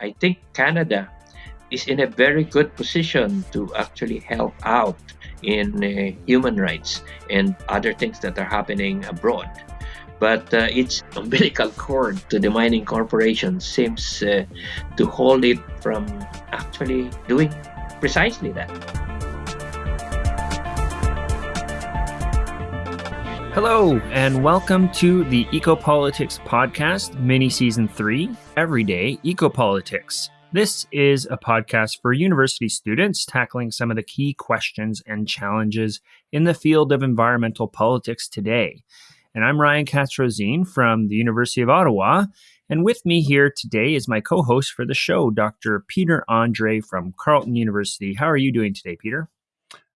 I think Canada is in a very good position to actually help out in uh, human rights and other things that are happening abroad. But uh, its umbilical cord to the mining corporation seems uh, to hold it from actually doing precisely that. Hello, and welcome to the Ecopolitics Podcast, mini season three, Everyday Ecopolitics. This is a podcast for university students tackling some of the key questions and challenges in the field of environmental politics today. And I'm Ryan Katz-Rosene from the University of Ottawa. And with me here today is my co host for the show, Dr. Peter Andrée from Carleton University. How are you doing today, Peter?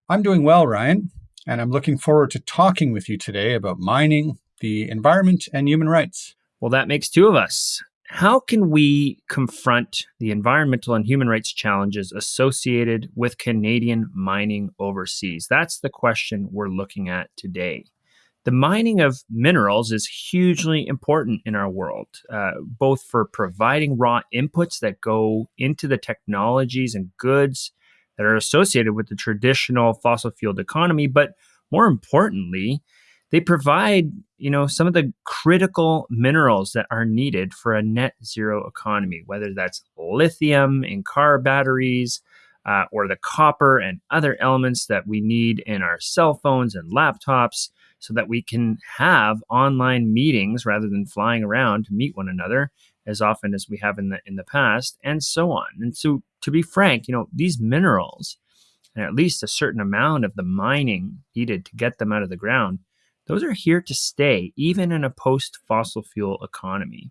I'm doing well, Ryan. And I'm looking forward to talking with you today about mining, the environment, and human rights. Well, that makes two of us. How can we confront the environmental and human rights challenges associated with Canadian mining overseas? That's the question we're looking at today. The mining of minerals is hugely important in our world, uh, both for providing raw inputs that go into the technologies and goods that are associated with the traditional fossil fueled economy, but more importantly, they provide, you know, some of the critical minerals that are needed for a net zero economy, whether that's lithium in car batteries, uh, or the copper and other elements that we need in our cell phones and laptops so that we can have online meetings rather than flying around to meet one another as often as we have in the in the past and so on. And so to be frank, you know, these minerals and at least a certain amount of the mining needed to get them out of the ground those are here to stay, even in a post fossil fuel economy.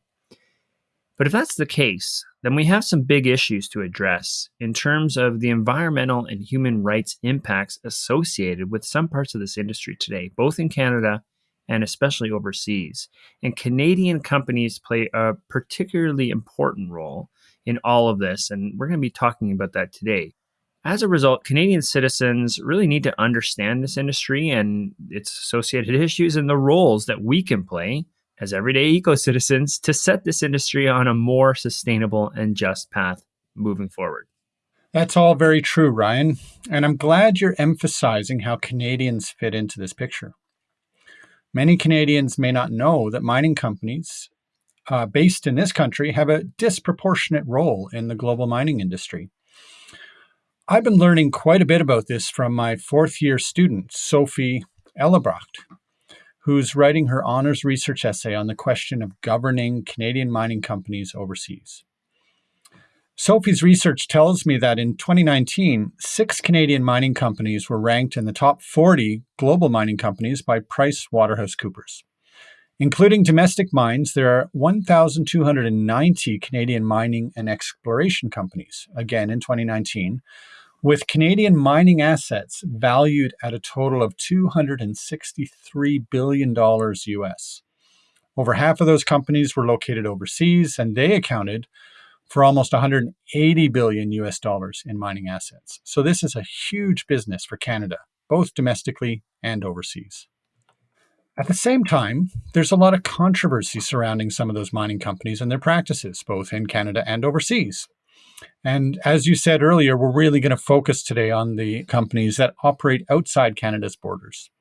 But if that's the case, then we have some big issues to address in terms of the environmental and human rights impacts associated with some parts of this industry today, both in Canada and especially overseas. And Canadian companies play a particularly important role in all of this. And we're going to be talking about that today. As a result, Canadian citizens really need to understand this industry and its associated issues and the roles that we can play as everyday eco citizens to set this industry on a more sustainable and just path moving forward. That's all very true, Ryan. And I'm glad you're emphasizing how Canadians fit into this picture. Many Canadians may not know that mining companies uh, based in this country have a disproportionate role in the global mining industry. I've been learning quite a bit about this from my fourth year student, Sophie Ellebracht, who's writing her honors research essay on the question of governing Canadian mining companies overseas. Sophie's research tells me that in 2019, six Canadian mining companies were ranked in the top 40 global mining companies by Price Waterhouse Coopers. Including domestic mines, there are 1,290 Canadian mining and exploration companies, again in 2019, with Canadian mining assets valued at a total of $263 billion US. Over half of those companies were located overseas, and they accounted for almost 180 billion US dollars in mining assets. So this is a huge business for Canada, both domestically and overseas. At the same time, there's a lot of controversy surrounding some of those mining companies and their practices, both in Canada and overseas. And as you said earlier, we're really going to focus today on the companies that operate outside Canada's borders.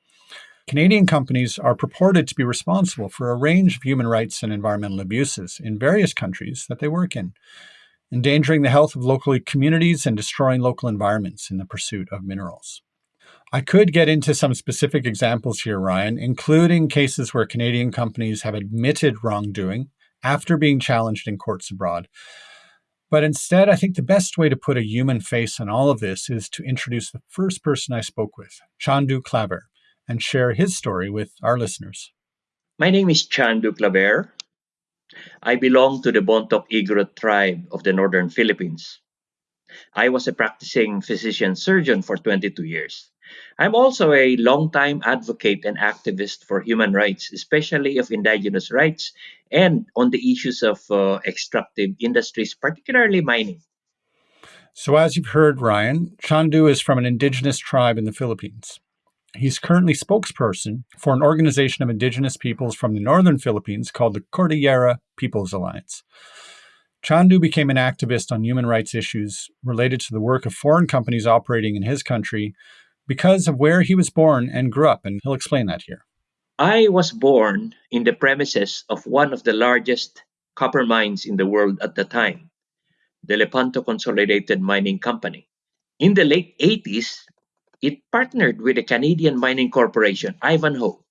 Canadian companies are purported to be responsible for a range of human rights and environmental abuses in various countries that they work in, endangering the health of local communities and destroying local environments in the pursuit of minerals. I could get into some specific examples here, Ryan, including cases where Canadian companies have admitted wrongdoing after being challenged in courts abroad. But instead, I think the best way to put a human face on all of this is to introduce the first person I spoke with, Chandu Claver, and share his story with our listeners. My name is Chandu Claver. I belong to the Bontoc Igorot tribe of the northern Philippines. I was a practicing physician surgeon for 22 years. I'm also a longtime advocate and activist for human rights, especially of indigenous rights and on the issues of uh, extractive industries, particularly mining. So, as you've heard, Ryan, Chandu is from an indigenous tribe in the Philippines. He's currently spokesperson for an organization of indigenous peoples from the northern Philippines called the Cordillera Peoples Alliance. Chandu became an activist on human rights issues related to the work of foreign companies operating in his country because of where he was born and grew up, and he'll explain that here. I was born in the premises of one of the largest copper mines in the world at the time, the Lepanto Consolidated Mining Company. In the late 80s, it partnered with the Canadian mining corporation, Ivanhoe.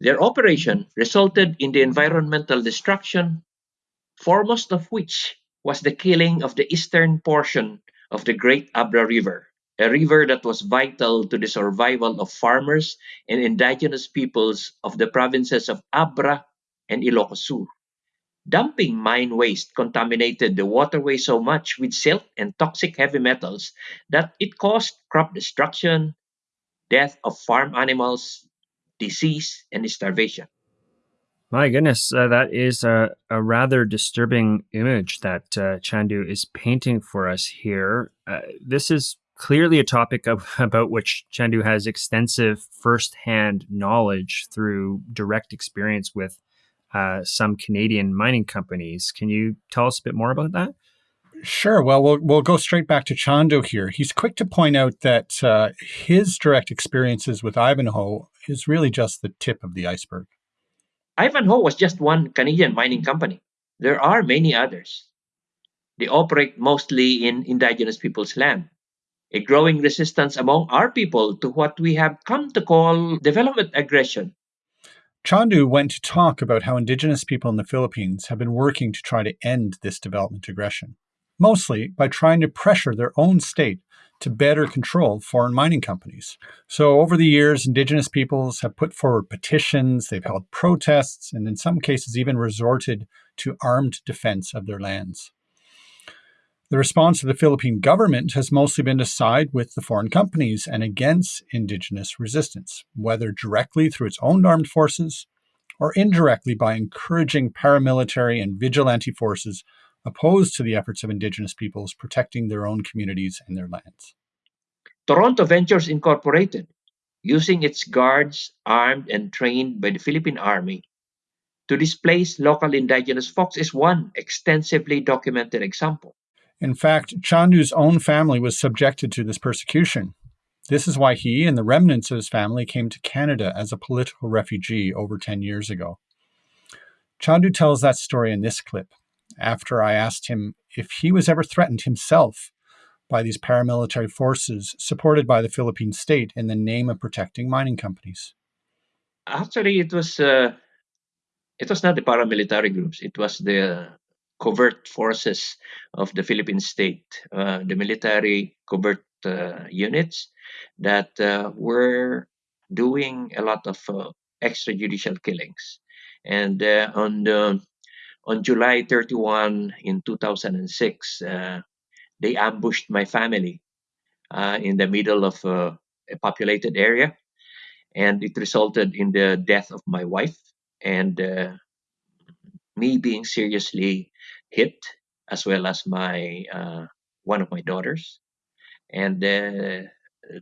Their operation resulted in the environmental destruction foremost of which was the killing of the eastern portion of the Great Abra River, a river that was vital to the survival of farmers and indigenous peoples of the provinces of Abra and Ilocos Sur. Dumping mine waste contaminated the waterway so much with silt and toxic heavy metals that it caused crop destruction, death of farm animals, disease, and starvation. My goodness, uh, that is a, a, rather disturbing image that uh, Chandu is painting for us here. Uh, this is clearly a topic of, about which Chandu has extensive firsthand knowledge through direct experience with uh, some Canadian mining companies. Can you tell us a bit more about that? Sure. Well, we'll we'll go straight back to Chandu here. He's quick to point out that uh, his direct experiences with Ivanhoe is really just the tip of the iceberg. Ivanhoe was just one Canadian mining company. There are many others. They operate mostly in indigenous people's land. A growing resistance among our people to what we have come to call development aggression. Chandu went to talk about how indigenous people in the Philippines have been working to try to end this development aggression, mostly by trying to pressure their own state to better control foreign mining companies. So, over the years, Indigenous peoples have put forward petitions, they've held protests, and in some cases, even resorted to armed defense of their lands. The response of the Philippine government has mostly been to side with the foreign companies and against Indigenous resistance, whether directly through its own armed forces or indirectly by encouraging paramilitary and vigilante forces opposed to the efforts of Indigenous peoples protecting their own communities and their lands. Toronto Ventures Incorporated, using its guards armed and trained by the Philippine Army to displace local indigenous folks, is one extensively documented example. In fact, Chandu's own family was subjected to this persecution. This is why he and the remnants of his family came to Canada as a political refugee over 10 years ago. Chandu tells that story in this clip, after I asked him if he was ever threatened himself by these paramilitary forces supported by the Philippine state in the name of protecting mining companies. Actually, it was uh, it was not the paramilitary groups. It was the covert forces of the Philippine state, uh, the military covert uh, units that uh, were doing a lot of extrajudicial killings. And on the on July 31 in 2006, uh, they ambushed my family uh, in the middle of uh, a populated area, and it resulted in the death of my wife and me being seriously hit, as well as my uh, one of my daughters, and uh,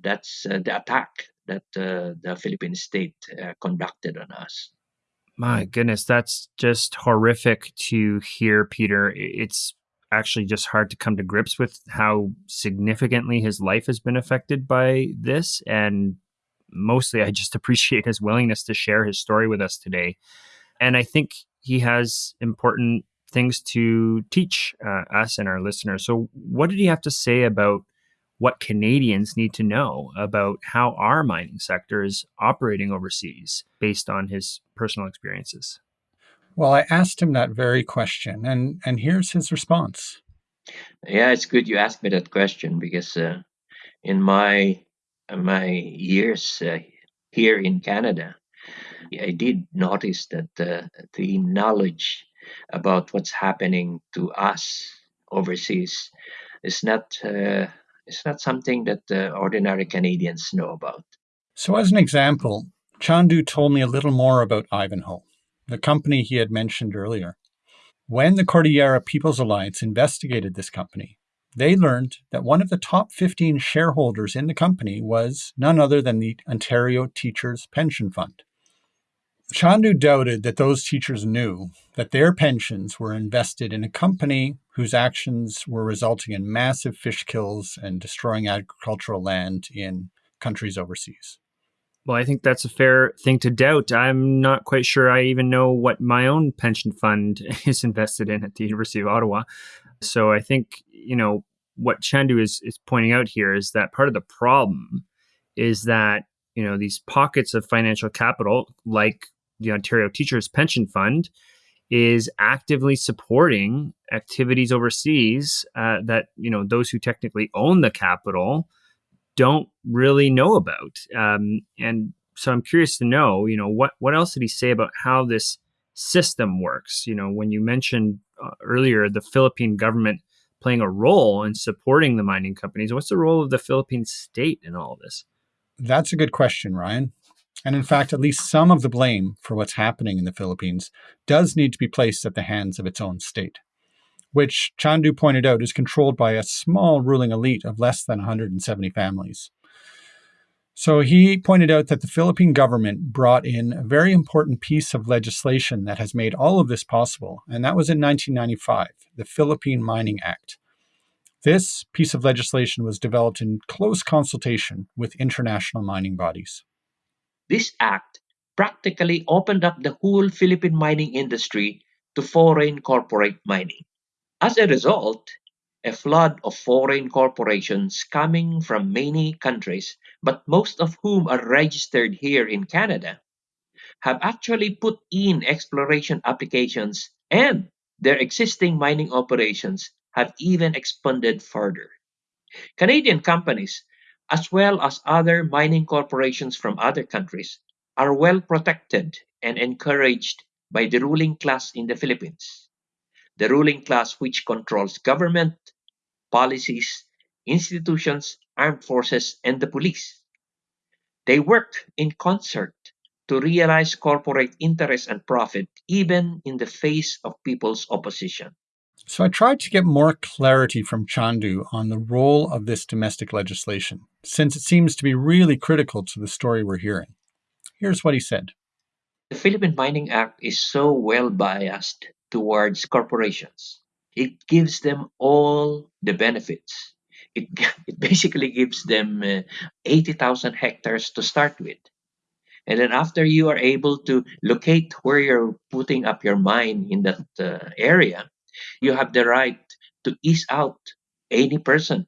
that's the attack that the Philippine state conducted on us. My goodness, that's just horrific to hear, Peter. It's actually just hard to come to grips with how significantly his life has been affected by this. And mostly, I just appreciate his willingness to share his story with us today. And I think he has important things to teach uh, us and our listeners. So, what did he have to say about what Canadians need to know about how our mining sector is operating overseas based on his personal experiences? Well, I asked him that very question, and, and here's his response. Yeah, it's good you asked me that question because uh, in my my years uh, here in Canada, I did notice that uh, the knowledge about what's happening to us overseas is not uh, it's not something that uh, ordinary Canadians know about. So, as an example, Chandu told me a little more about Ivanhoe, the company he had mentioned earlier. When the Cordillera People's Alliance investigated this company, they learned that one of the top 15 shareholders in the company was none other than the Ontario Teachers Pension Fund. Chandu doubted that those teachers knew that their pensions were invested in a company whose actions were resulting in massive fish kills and destroying agricultural land in countries overseas. Well, I think that's a fair thing to doubt. I'm not quite sure I even know what my own pension fund is invested in at the University of Ottawa. So I think, you know, what Chandu is, is pointing out here is that part of the problem is that, you know, these pockets of financial capital, like the Ontario Teachers Pension Fund is actively supporting activities overseas uh, that you know those who technically own the capital don't really know about. Um, and so I'm curious to know, you know, what what else did he say about how this system works? You know, when you mentioned uh, earlier the Philippine government playing a role in supporting the mining companies, what's the role of the Philippine state in all of this? That's a good question, Ryan. And in fact, at least some of the blame for what's happening in the Philippines does need to be placed at the hands of its own state, which Chandu pointed out is controlled by a small ruling elite of less than 170 families. So he pointed out that the Philippine government brought in a very important piece of legislation that has made all of this possible, and that was in 1995, the Philippine Mining Act. This piece of legislation was developed in close consultation with international mining bodies. This act practically opened up the whole Philippine mining industry to foreign corporate mining. As a result, a flood of foreign corporations coming from many countries, but most of whom are registered here in Canada, have actually put in exploration applications and their existing mining operations have even expanded further. Canadian companies as well as other mining corporations from other countries, are well protected and encouraged by the ruling class in the Philippines. The ruling class which controls government, policies, institutions, armed forces, and the police. They work in concert to realize corporate interest and profit even in the face of people's opposition. So I tried to get more clarity from Chandu on the role of this domestic legislation, since it seems to be really critical to the story we're hearing. Here's what he said. The Philippine Mining Act is so well biased towards corporations. It gives them all the benefits. It, it basically gives them uh, 80,000 hectares to start with. And then after you are able to locate where you're putting up your mine in that uh, area, you have the right to ease out any person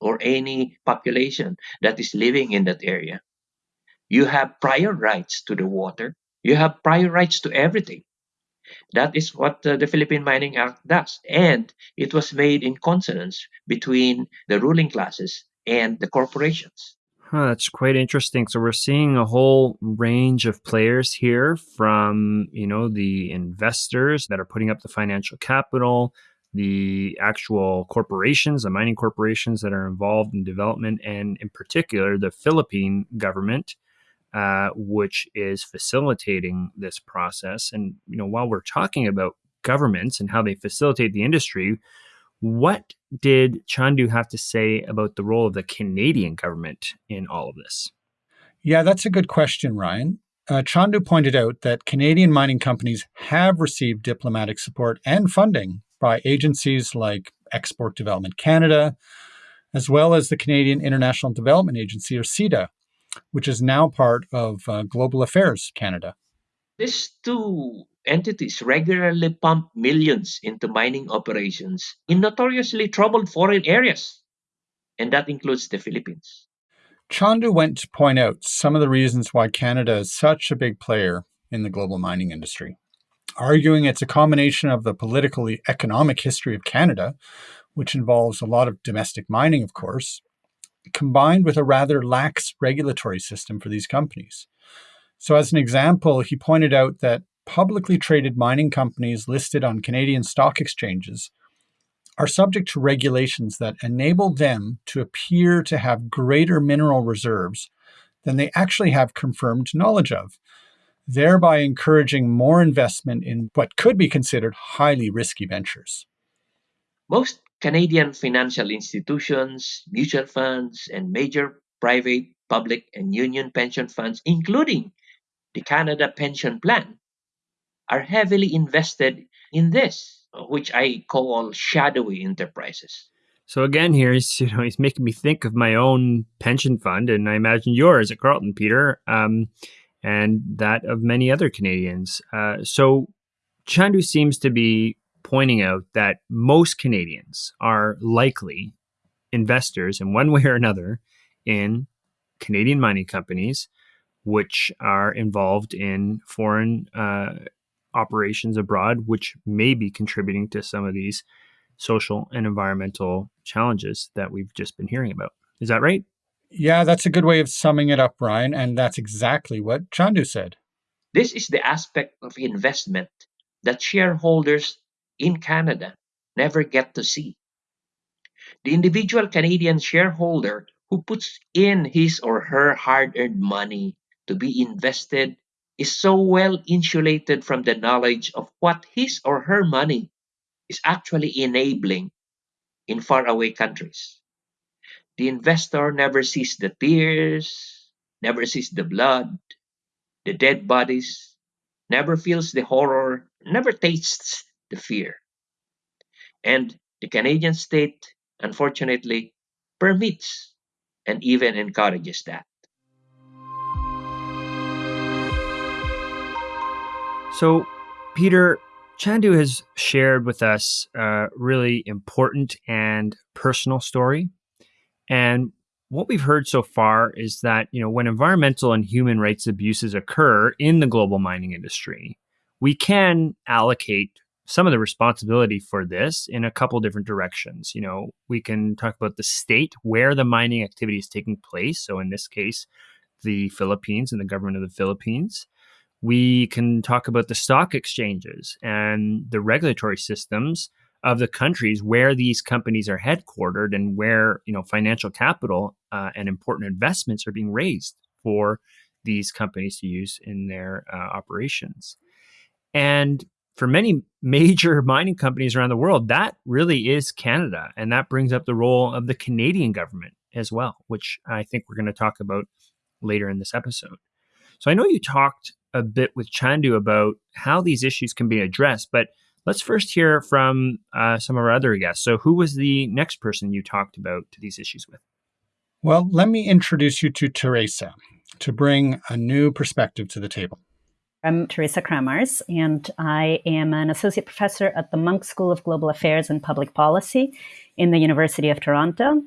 or any population that is living in that area. You have prior rights to the water. You have prior rights to everything. That is what uh, the Philippine Mining Act does. And it was made in consonance between the ruling classes and the corporations. Huh, that's quite interesting. So we're seeing a whole range of players here from, you know, the investors that are putting up the financial capital, the actual corporations, the mining corporations that are involved in development, and in particular, the Philippine government, uh, which is facilitating this process. And, you know, while we're talking about governments and how they facilitate the industry, what did Chandu have to say about the role of the Canadian government in all of this? Yeah, that's a good question, Ryan. Uh, Chandu pointed out that Canadian mining companies have received diplomatic support and funding by agencies like Export Development Canada, as well as the Canadian International Development Agency, or CIDA, which is now part of uh, Global Affairs Canada. These two entities regularly pump millions into mining operations in notoriously troubled foreign areas, and that includes the Philippines. Chandu went to point out some of the reasons why Canada is such a big player in the global mining industry, arguing it's a combination of the political economic history of Canada, which involves a lot of domestic mining, of course, combined with a rather lax regulatory system for these companies. So, as an example, he pointed out that publicly traded mining companies listed on Canadian stock exchanges are subject to regulations that enable them to appear to have greater mineral reserves than they actually have confirmed knowledge of, thereby encouraging more investment in what could be considered highly risky ventures. Most Canadian financial institutions, mutual funds, and major private, public, and union pension funds, including the Canada Pension Plan, are heavily invested in this, which I call shadowy enterprises. So again, here he's you know he's making me think of my own pension fund, and I imagine yours at Carleton, Peter, um, and that of many other Canadians. Uh, so Chandu seems to be pointing out that most Canadians are likely investors in one way or another in Canadian mining companies, which are involved in foreign uh, operations abroad, which may be contributing to some of these social and environmental challenges that we've just been hearing about. Is that right? Yeah, that's a good way of summing it up, Ryan. And that's exactly what Chandu said. This is the aspect of investment that shareholders in Canada never get to see. The individual Canadian shareholder who puts in his or her hard earned money to be invested is so well insulated from the knowledge of what his or her money is actually enabling in faraway countries. The investor never sees the tears, never sees the blood, the dead bodies, never feels the horror, never tastes the fear. And the Canadian state, unfortunately, permits and even encourages that. So, Peter, Chandu has shared with us a really important and personal story. And what we've heard so far is that, you know, when environmental and human rights abuses occur in the global mining industry, we can allocate some of the responsibility for this in a couple different directions. You know, we can talk about the state where the mining activity is taking place. So in this case, the Philippines and the government of the Philippines. We can talk about the stock exchanges and the regulatory systems of the countries where these companies are headquartered and where you know financial capital uh, and important investments are being raised for these companies to use in their uh, operations. And for many major mining companies around the world, that really is Canada. And that brings up the role of the Canadian government as well, which I think we're going to talk about later in this episode. So I know you talked a bit with Chandu about how these issues can be addressed, but let's first hear from uh, some of our other guests. So, who was the next person you talked about to these issues with? Well, let me introduce you to Teresa to bring a new perspective to the table. I'm Teresa Kramarz, and I am an associate professor at the Munk School of Global Affairs and Public Policy in the University of Toronto.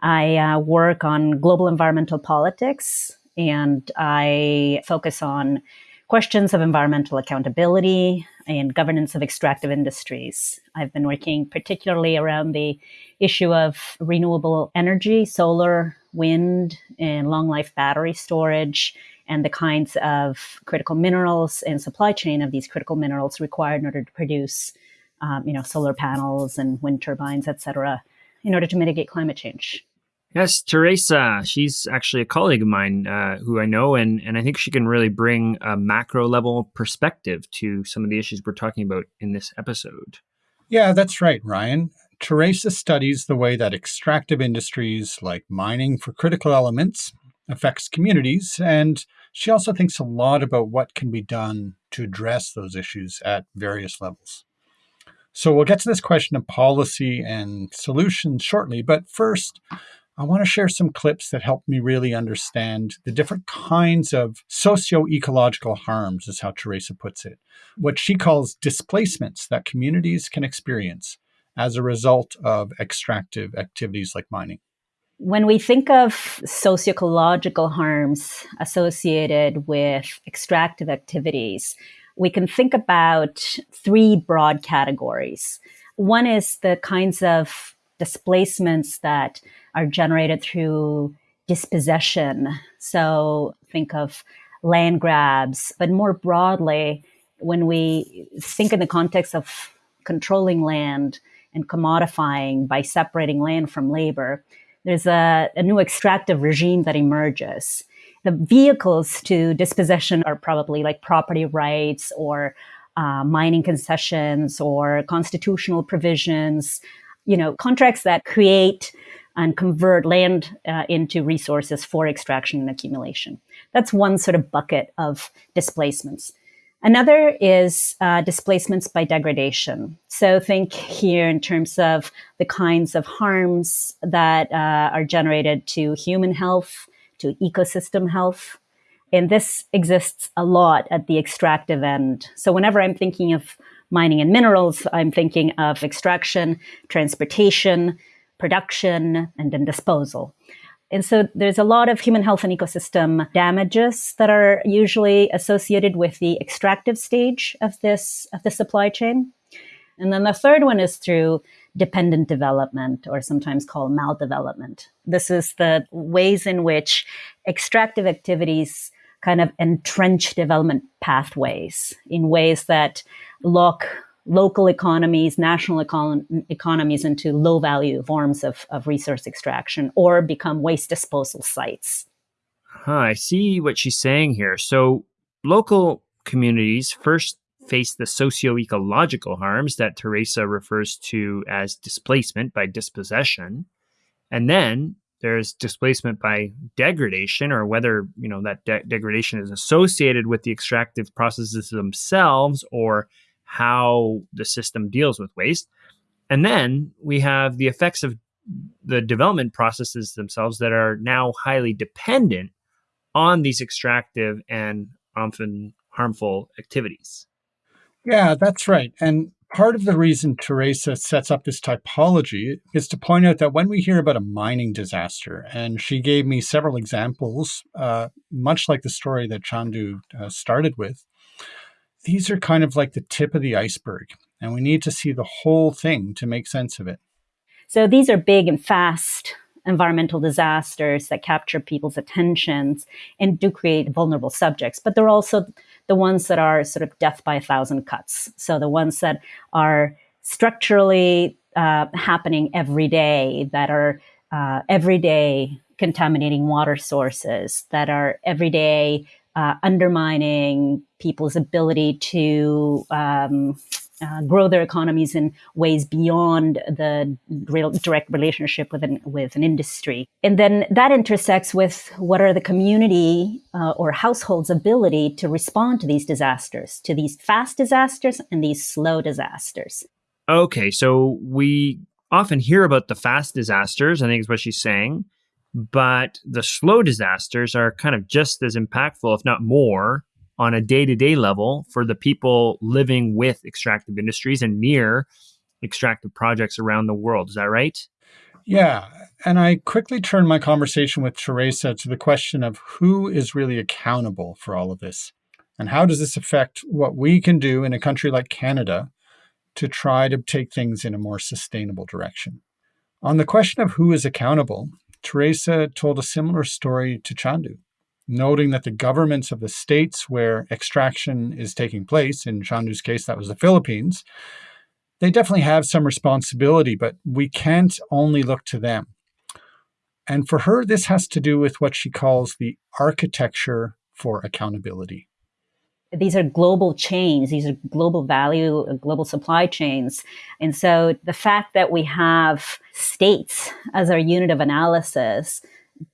I uh, work on global environmental politics, and I focus on questions of environmental accountability and governance of extractive industries. I've been working particularly around the issue of renewable energy, solar, wind, and long life battery storage, and the kinds of critical minerals and supply chain of these critical minerals required in order to produce, um, you know, solar panels and wind turbines, et cetera, in order to mitigate climate change. Yes, Teresa. She's actually a colleague of mine uh, who I know, and, and I think she can really bring a macro level perspective to some of the issues we're talking about in this episode. Yeah, that's right, Ryan. Teresa studies the way that extractive industries like mining for critical elements affects communities, and she also thinks a lot about what can be done to address those issues at various levels. So we'll get to this question of policy and solutions shortly, but first, I want to share some clips that help me really understand the different kinds of socio ecological harms, is how Teresa puts it. What she calls displacements that communities can experience as a result of extractive activities like mining. When we think of socio-ecological harms associated with extractive activities, we can think about three broad categories. One is the kinds of displacements that are generated through dispossession. So think of land grabs, but more broadly, when we think in the context of controlling land and commodifying by separating land from labor, there's a, a new extractive regime that emerges. The vehicles to dispossession are probably like property rights or uh, mining concessions or constitutional provisions, you know, contracts that create and convert land uh, into resources for extraction and accumulation. That's one sort of bucket of displacements. Another is uh, displacements by degradation. So think here in terms of the kinds of harms that uh, are generated to human health, to ecosystem health. And this exists a lot at the extractive end. So whenever I'm thinking of mining and minerals, I'm thinking of extraction, transportation, production, and then disposal. And so there's a lot of human health and ecosystem damages that are usually associated with the extractive stage of this of the supply chain. And then the third one is through dependent development or sometimes called maldevelopment. This is the ways in which extractive activities kind of entrench development pathways in ways that lock local economies, national econ- economies into low value forms of, of resource extraction or become waste disposal sites. Huh, I see what she's saying here. So, local communities first face the socio ecological harms that Teresa refers to as displacement by dispossession. And then there's displacement by degradation or whether you know that de- degradation is associated with the extractive processes themselves or how the system deals with waste. And then we have the effects of the development processes themselves that are now highly dependent on these extractive and often harmful activities. Yeah, that's right. And part of the reason Teresa sets up this typology is to point out that when we hear about a mining disaster, and she gave me several examples, uh, much like the story that Chandu uh, started with, these are kind of like the tip of the iceberg, and we need to see the whole thing to make sense of it. So these are big and fast environmental disasters that capture people's attentions and do create vulnerable subjects, but they're also the ones that are sort of death by a thousand cuts. So the ones that are structurally uh, happening every day, that are uh, every day contaminating water sources, that are every day uh, undermining people's ability to um, uh, grow their economies in ways beyond the real direct relationship with an, with an industry. And then that intersects with what are the community uh, or households' ability to respond to these disasters, to these fast disasters and these slow disasters. Okay, so we often hear about the fast disasters, I think is what she's saying but the slow disasters are kind of just as impactful, if not more, on a day to day level for the people living with extractive industries and near extractive projects around the world. Is that right? Yeah. And I quickly turned my conversation with Teresa to the question of who is really accountable for all of this? And how does this affect what we can do in a country like Canada to try to take things in a more sustainable direction? On the question of who is accountable, Teresa told a similar story to Chandu, noting that the governments of the states where extraction is taking place, in Chandu's case, that was the Philippines, they definitely have some responsibility, but we can't only look to them. And for her, this has to do with what she calls the architecture for accountability these are global chains these are global value uh, global supply chains and so the fact that we have states as our unit of analysis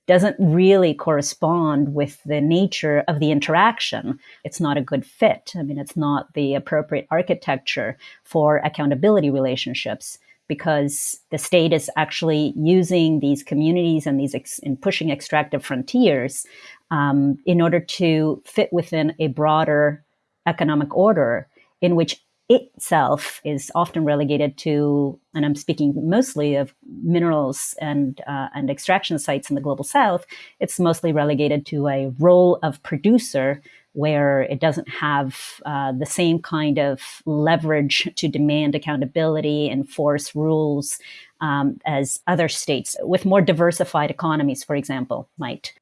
doesn't really correspond with the nature of the interaction. It's not a good fit. I mean, it's not the appropriate architecture for accountability relationships because the state is actually using these communities and these ex- and pushing extractive frontiers um, in order to fit within a broader economic order in which itself is often relegated to, and I'm speaking mostly of minerals and uh, and extraction sites in the global south. It's mostly relegated to a role of producer where it doesn't have uh, the same kind of leverage to demand accountability, enforce rules um, as other states with more diversified economies, for example, might.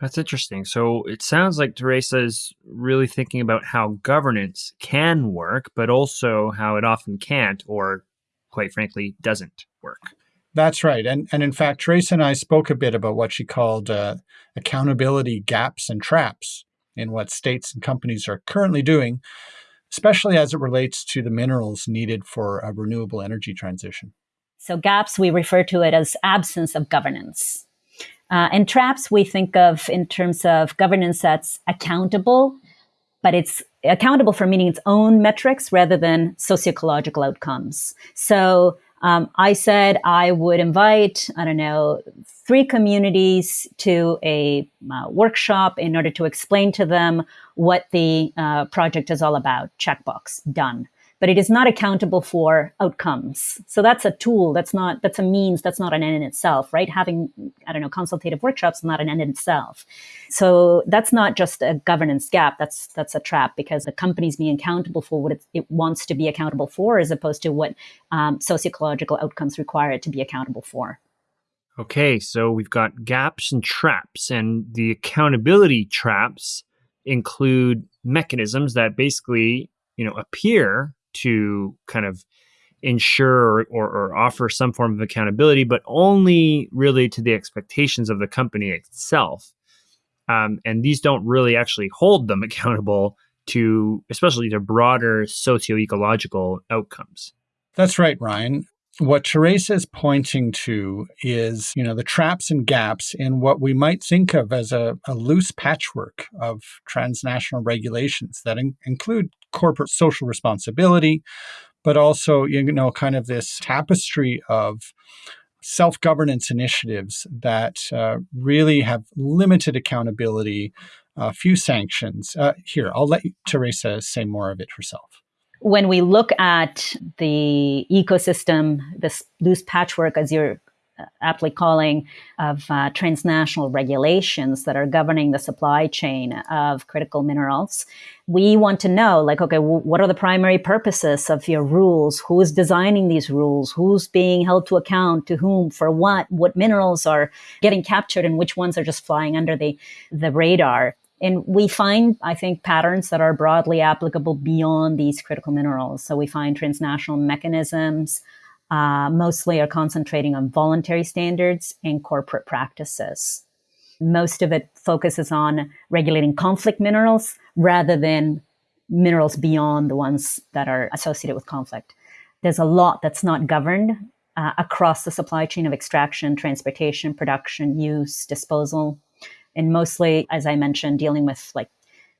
That's interesting. So it sounds like Teresa is really thinking about how governance can work, but also how it often can't, or quite frankly, doesn't work. That's right. And, and in fact, Teresa and I spoke a bit about what she called uh, accountability gaps and traps in what states and companies are currently doing, especially as it relates to the minerals needed for a renewable energy transition. So gaps, we refer to it as absence of governance. Uh, and traps, we think of in terms of governance that's accountable, but it's accountable for meeting its own metrics rather than socio-ecological outcomes. So um, I said I would invite, I don't know, three communities to a uh, workshop in order to explain to them what the uh, project is all about. Checkbox, done but it is not accountable for outcomes. So that's a tool. That's not, that's a means. That's not an end in itself, right? Having, I don't know, consultative workshops, not an end in itself. So that's not just a governance gap. That's, that's a trap because the company's being accountable for what it, it wants to be accountable for as opposed to what um, socio-ecological outcomes require it to be accountable for. Okay, so we've got gaps and traps, and the accountability traps include mechanisms that basically, you know, appear to kind of ensure or, or, offer some form of accountability, but only really to the expectations of the company itself. Um, and these don't really actually hold them accountable to, especially to broader socio-ecological outcomes. That's right, Ryan. What Teresa is pointing to is, you know, the traps and gaps in what we might think of as a, a loose patchwork of transnational regulations that in include corporate social responsibility, but also, you know, kind of this tapestry of self-governance initiatives that uh, really have limited accountability, a uh, few sanctions. Uh, here, I'll let Teresa say more of it herself. When we look at the ecosystem, this loose patchwork, as you're aptly calling of uh, transnational regulations that are governing the supply chain of critical minerals. We want to know, like, okay, what are the primary purposes of your rules? Who is designing these rules? Who's being held to account? To whom? For what? What minerals are getting captured and which ones are just flying under the, the radar? And we find, I think, patterns that are broadly applicable beyond these critical minerals. So we find transnational mechanisms, uh, mostly are concentrating on voluntary standards and corporate practices. Most of it focuses on regulating conflict minerals rather than minerals beyond the ones that are associated with conflict. There's a lot that's not governed uh, across the supply chain of extraction, transportation, production, use, disposal, and mostly, as I mentioned, dealing with like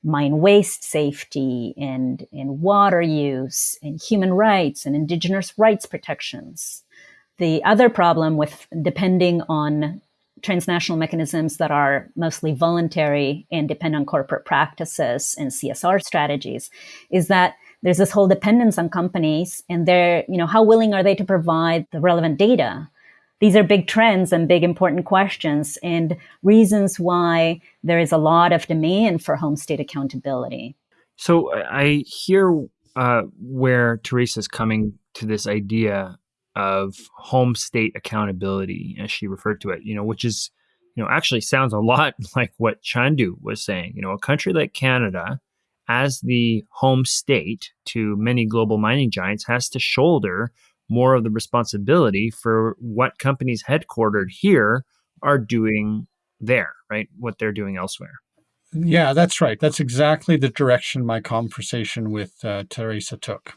mine waste safety and, and water use and human rights and indigenous rights protections. The other problem with depending on transnational mechanisms that are mostly voluntary and depend on corporate practices and CSR strategies is that there's this whole dependence on companies and they're, you know, how willing are they to provide the relevant data these are big trends and big important questions and reasons why there is a lot of demand for home state accountability. So I hear uh, where Teresa's coming to this idea of home state accountability, as she referred to it, you know, which is, you know, actually sounds a lot like what Chandu was saying. You know, a country like Canada, as the home state to many global mining giants, has to shoulder more of the responsibility for what companies headquartered here are doing there, right? What they're doing elsewhere. Yeah, that's right. That's exactly the direction my conversation with uh, Teresa took.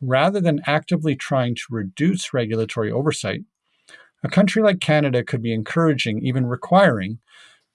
Rather than actively trying to reduce regulatory oversight, a country like Canada could be encouraging, even requiring,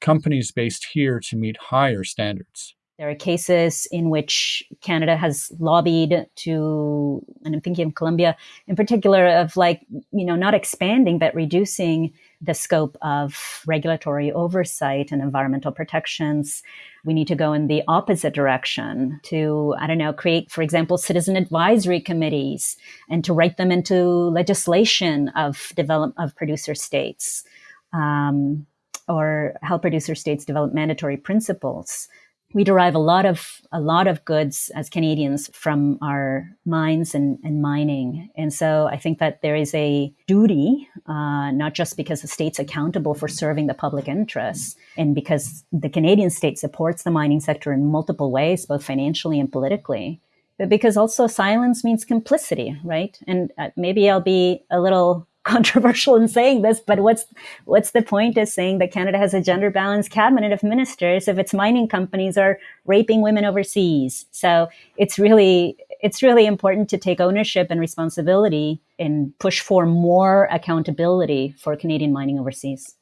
companies based here to meet higher standards. There are cases in which Canada has lobbied to, and I'm thinking of Colombia in particular, of like, you know, not expanding, but reducing the scope of regulatory oversight and environmental protections. We need to go in the opposite direction to, I don't know, create, for example, citizen advisory committees and to write them into legislation of develop of producer states. Um, or help producer states develop mandatory principles we derive a lot of a lot of goods as Canadians from our mines and, and mining, and so I think that there is a duty, uh, not just because the state's accountable for serving the public interest, and because the Canadian state supports the mining sector in multiple ways, both financially and politically, but because also silence means complicity, right? And uh, maybe I'll be a little controversial in saying this, but what's what's the point of saying that Canada has a gender balanced cabinet of ministers if its mining companies are raping women overseas? So it's really it's really important to take ownership and responsibility and push for more accountability for Canadian mining overseas.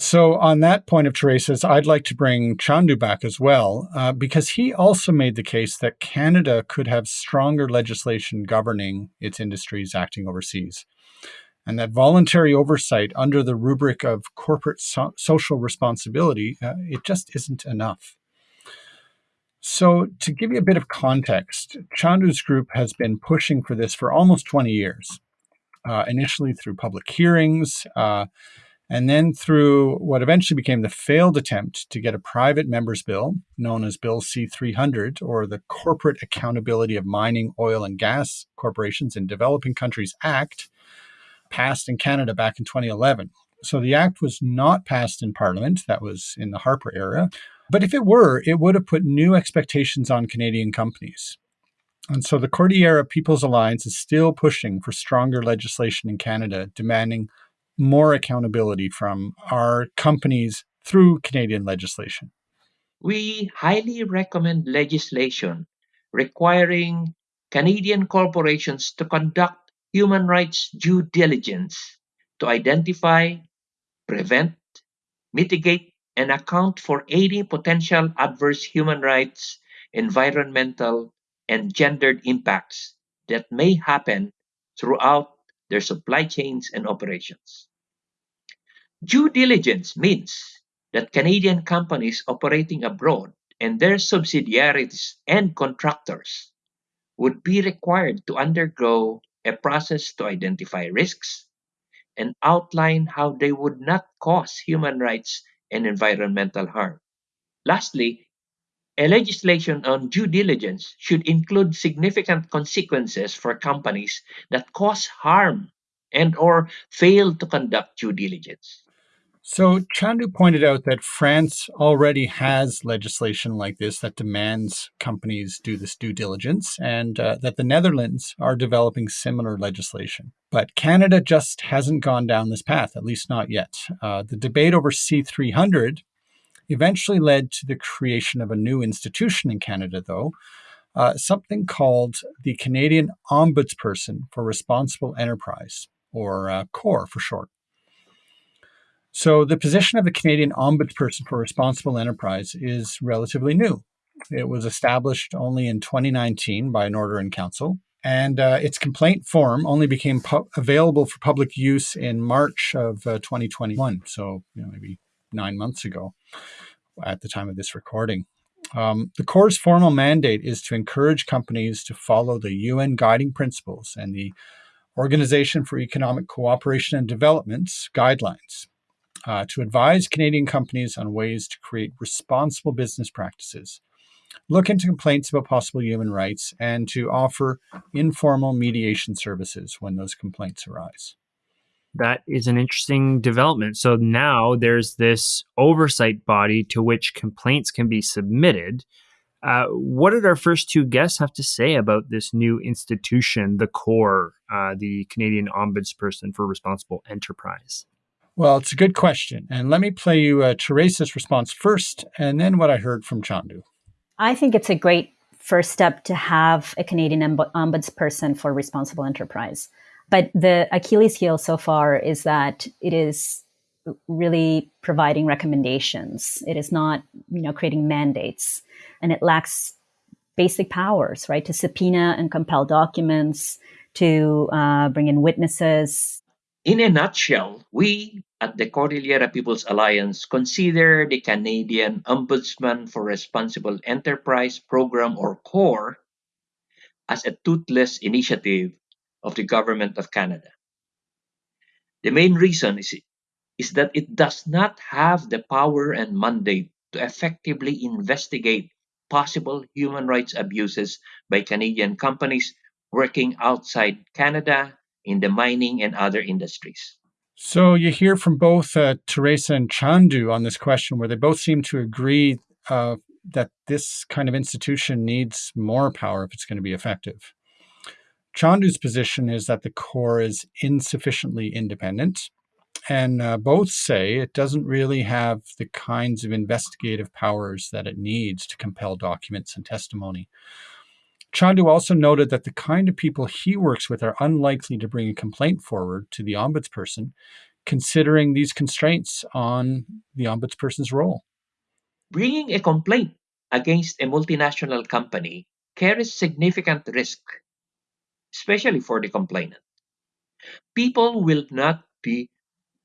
So, on that point of Teresa's, I'd like to bring Chandu back as well, uh, because he also made the case that Canada could have stronger legislation governing its industries acting overseas, and that voluntary oversight under the rubric of corporate so- social responsibility, uh, it just isn't enough. So, to give you a bit of context, Chandu's group has been pushing for this for almost 20 years, uh, initially through public hearings uh, and then through what eventually became the failed attempt to get a private member's bill known as Bill C 300, or the Corporate Accountability of Mining, Oil, and Gas Corporations in Developing Countries Act, passed in Canada back in 2011. So the act was not passed in Parliament, that was in the Harper era. But if it were, it would have put new expectations on Canadian companies. And so the Cordillera People's Alliance is still pushing for stronger legislation in Canada, demanding more accountability from our companies through Canadian legislation? We highly recommend legislation requiring Canadian corporations to conduct human rights due diligence to identify, prevent, mitigate, and account for any potential adverse human rights, environmental, and gendered impacts that may happen throughout their supply chains and operations. Due diligence means that Canadian companies operating abroad and their subsidiaries and contractors would be required to undergo a process to identify risks and outline how they would not cause human rights and environmental harm. Lastly, a legislation on due diligence should include significant consequences for companies that cause harm and or fail to conduct due diligence. So Chandu pointed out that France already has legislation like this that demands companies do this due diligence, and uh, that the Netherlands are developing similar legislation. But Canada just hasn't gone down this path, at least not yet. Uh, the debate over C300 eventually led to the creation of a new institution in Canada, though, uh, something called the Canadian Ombudsperson for Responsible Enterprise, or uh, CORE for short. So, the position of the Canadian Ombudsperson for Responsible Enterprise is relatively new. It was established only in 2019 by an order in council, and uh, its complaint form only became available for public use in March of uh, 2021. So, you know, maybe nine months ago at the time of this recording. Um, the Core's formal mandate is to encourage companies to follow the UN guiding principles and the Organization for Economic Cooperation and Development's guidelines uh, to advise Canadian companies on ways to create responsible business practices, look into complaints about possible human rights, and to offer informal mediation services when those complaints arise. That is an interesting development. So now there's this oversight body to which complaints can be submitted. Uh, what did our first two guests have to say about this new institution, the CORE, uh, the Canadian Ombudsperson for Responsible Enterprise? Well, it's a good question. And let me play you uh, Teresa's response first, and then what I heard from Chandu. I think it's a great first step to have a Canadian ombudsperson for responsible enterprise. But the Achilles heel so far is that it is really providing recommendations. It is not, you know, creating mandates, and it lacks basic powers, right, to subpoena and compel documents, to uh, bring in witnesses. In a nutshell, we at the Cordillera People's Alliance consider the Canadian Ombudsman for Responsible Enterprise Program or CORE as a toothless initiative of the Government of Canada. The main reason is, is that it does not have the power and mandate to effectively investigate possible human rights abuses by Canadian companies working outside Canada in the mining and other industries. So you hear from both uh, Teresa and Chandu on this question, where they both seem to agree uh, that this kind of institution needs more power if it's going to be effective. Chandu's position is that the CORE is insufficiently independent. And uh, both say it doesn't really have the kinds of investigative powers that it needs to compel documents and testimony. Chandu also noted that the kind of people he works with are unlikely to bring a complaint forward to the ombudsperson, considering these constraints on the ombudsperson's role. Bringing a complaint against a multinational company carries significant risk, especially for the complainant. People will not be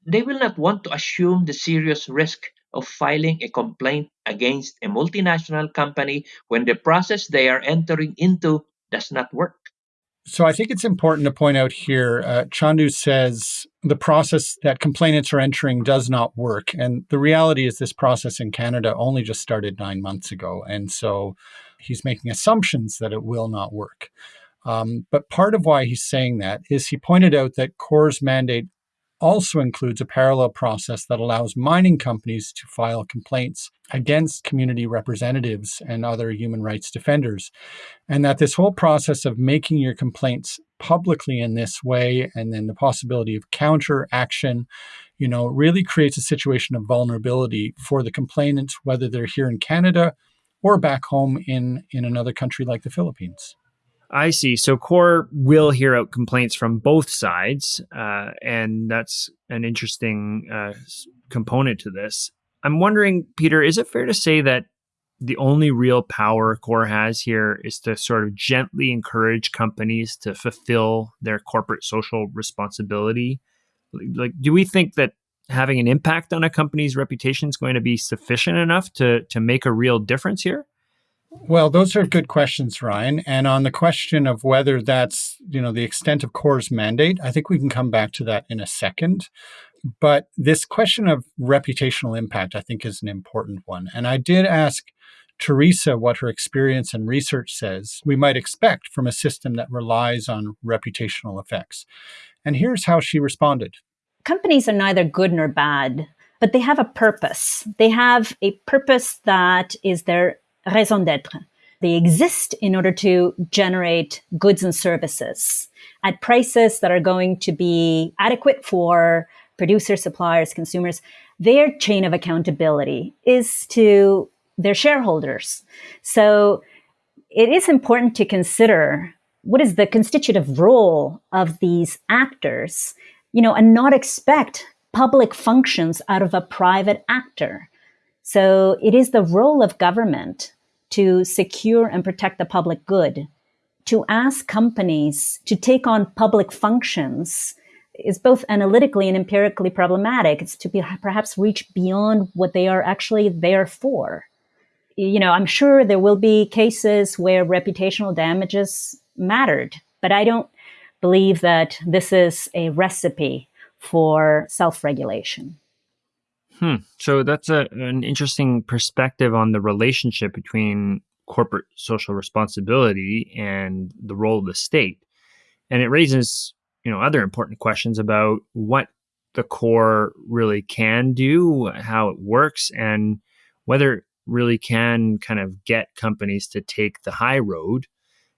they will not want to assume the serious risk of filing a complaint against a multinational company when the process they are entering into does not work. So I think it's important to point out here uh, Chandu says the process that complainants are entering does not work. And the reality is, this process in Canada only just started nine months ago. And so he's making assumptions that it will not work. Um, but part of why he's saying that is he pointed out that CORE's mandate also includes a parallel process that allows mining companies to file complaints against community representatives and other human rights defenders. And that this whole process of making your complaints publicly in this way and then the possibility of counter action you know really creates a situation of vulnerability for the complainants, whether they're here in Canada or back home in in another country like the Philippines. I see. So CORE will hear out complaints from both sides, uh, and that's an interesting uh, component to this. I'm wondering, Peter, is it fair to say that the only real power CORE has here is to sort of gently encourage companies to fulfill their corporate social responsibility? Like, do we think that having an impact on a company's reputation is going to be sufficient enough to to make a real difference here? Well, those are good questions, Ryan. And on the question of whether that's, you know, the extent of CORE's mandate, I think we can come back to that in a second. But this question of reputational impact, I think, is an important one. And I did ask Teresa what her experience and research says we might expect from a system that relies on reputational effects. And here's how she responded Companies are neither good nor bad, but they have a purpose. They have a purpose that is their raison d'etre. They exist in order to generate goods and services at prices that are going to be adequate for producers, suppliers, consumers. Their chain of accountability is to their shareholders. So it is important to consider what is the constitutive role of these actors, you know, and not expect public functions out of a private actor. So it is the role of government to secure and protect the public good. To ask companies to take on public functions is both analytically and empirically problematic. It's to be, perhaps reach beyond what they are actually there for. You know, I'm sure there will be cases where reputational damages mattered, but I don't believe that this is a recipe for self regulation. Hmm. So that's a, an interesting perspective on the relationship between corporate social responsibility and the role of the state. And it raises, you know, other important questions about what the core really can do, how it works, and whether it really can kind of get companies to take the high road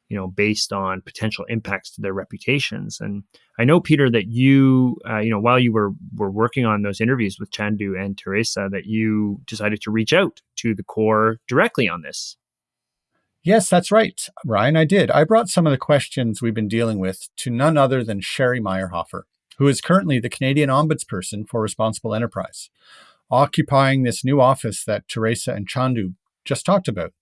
you know, based on potential impacts to their reputations. And I know, Peter, that you, uh, you know, while you were were working on those interviews with Chandu and Teresa, that you decided to reach out to the core directly on this. Yes, that's right, Ryan. I did. I brought some of the questions we've been dealing with to none other than Sherry Meyerhoffer, who is currently the Canadian Ombudsperson for Responsible Enterprise, occupying this new office that Teresa and Chandu just talked about.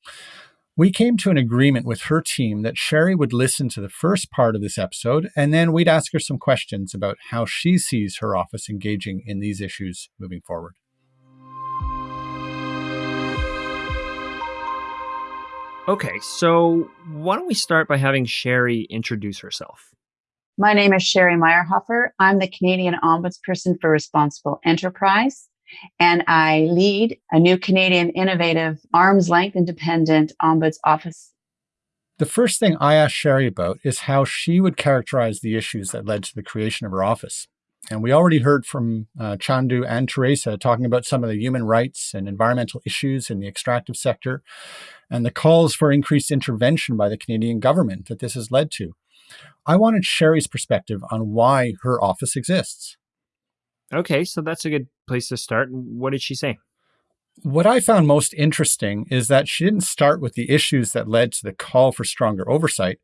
We came to an agreement with her team that Sherry would listen to the first part of this episode, and then we'd ask her some questions about how she sees her office engaging in these issues moving forward. Okay, so why don't we start by having Sherry introduce herself? My name is Sherry Meyerhoffer. I'm the Canadian Ombudsperson for Responsible Enterprise and I lead a new Canadian innovative arm's length independent ombuds office. The first thing I asked Sherry about is how she would characterize the issues that led to the creation of her office. And we already heard from uh, Chandu and Teresa talking about some of the human rights and environmental issues in the extractive sector and the calls for increased intervention by the Canadian government that this has led to. I wanted Sherry's perspective on why her office exists. Okay, so that's a good place to start. What did she say? What I found most interesting is that she didn't start with the issues that led to the call for stronger oversight.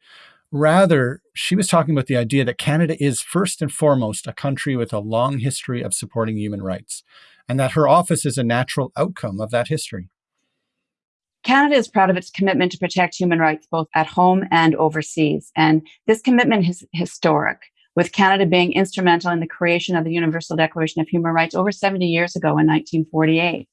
Rather, she was talking about the idea that Canada is first and foremost a country with a long history of supporting human rights, and that her office is a natural outcome of that history. Canada is proud of its commitment to protect human rights both at home and overseas. And this commitment is historic, with Canada being instrumental in the creation of the Universal Declaration of Human Rights over 70 years ago in 1948.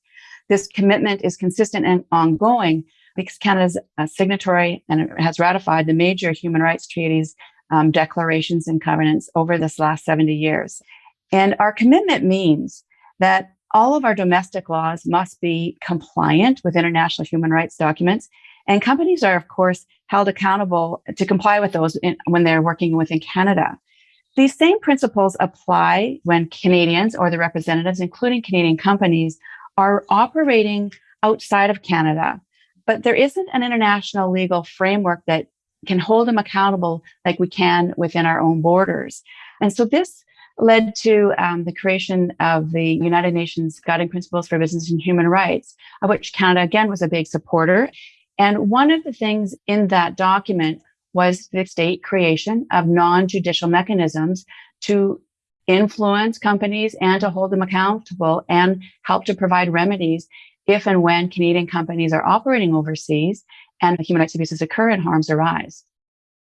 This commitment is consistent and ongoing because Canada is a signatory and has ratified the major human rights treaties, um, declarations, and covenants over this last 70 years. And our commitment means that all of our domestic laws must be compliant with international human rights documents. And companies are, of course, held accountable to comply with those in, when they're working within Canada. These same principles apply when Canadians or the representatives, including Canadian companies, are operating outside of Canada. But there isn't an international legal framework that can hold them accountable like we can within our own borders. And so this led to um, the creation of the United Nations Guiding Principles for Business and Human Rights, of which Canada again was a big supporter. And one of the things in that document was the state creation of non-judicial mechanisms to influence companies and to hold them accountable and help to provide remedies if and when Canadian companies are operating overseas and human rights abuses occur and harms arise.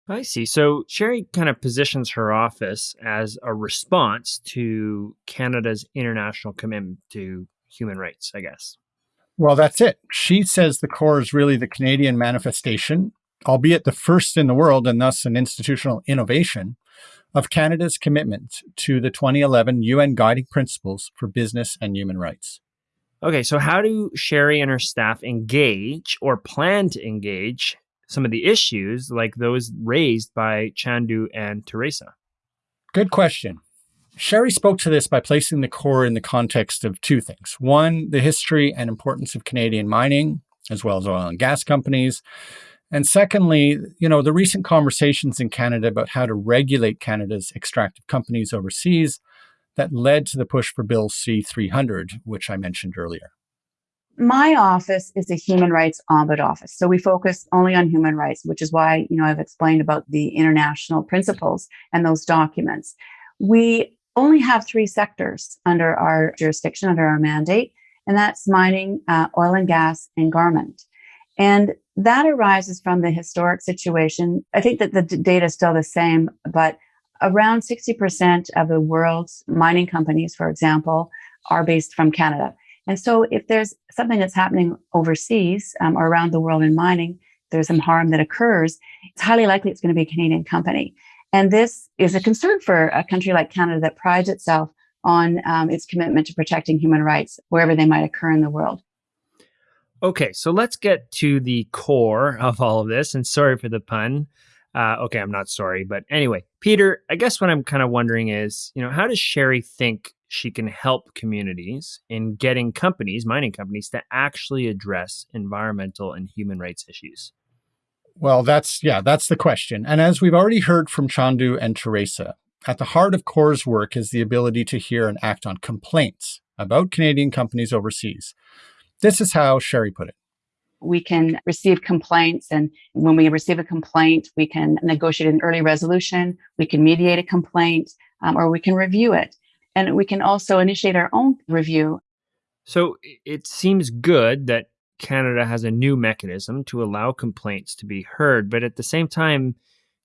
I see. So Sherry kind of positions her office as a response to Canada's international commitment to human rights, I guess. Well, that's it. She says the core is really the Canadian manifestation, albeit the first in the world and thus an institutional innovation of Canada's commitment to the 2011 UN Guiding Principles for Business and Human Rights. Okay, so how do Sherry and her staff engage or plan to engage some of the issues like those raised by Chandu and Teresa? Good question. Sherry spoke to this by placing the core in the context of two things. One, the history and importance of Canadian mining, as well as oil and gas companies. And secondly, you know, the recent conversations in Canada about how to regulate Canada's extractive companies overseas that led to the push for Bill C 300, which I mentioned earlier. My office is a human rights ombud office. So we focus only on human rights, which is why, you know, I've explained about the international principles and those documents. We only have three sectors under our jurisdiction, under our mandate, and that's mining, uh, oil and gas, and garment. And that arises from the historic situation. I think that the data is still the same, but around 60% of the world's mining companies, for example, are based from Canada. And so if there's something that's happening overseas um, or around the world in mining, there's some harm that occurs, it's highly likely it's going to be a Canadian company. And this is a concern for a country like Canada that prides itself on um, its commitment to protecting human rights wherever they might occur in the world. Okay, so let's get to the core of all of this. And sorry for the pun. Uh, okay, I'm not sorry. But anyway, Peter, I guess what I'm kind of wondering is, you know, how does Sherry think she can help communities in getting companies, mining companies, to actually address environmental and human rights issues? Well, that's, yeah, that's the question. And as we've already heard from Chandu and Teresa, at the heart of CORE's work is the ability to hear and act on complaints about Canadian companies overseas. This is how Sherry put it. We can receive complaints, and when we receive a complaint, we can negotiate an early resolution, we can mediate a complaint, um, or we can review it. And we can also initiate our own review. So it seems good that Canada has a new mechanism to allow complaints to be heard. But at the same time,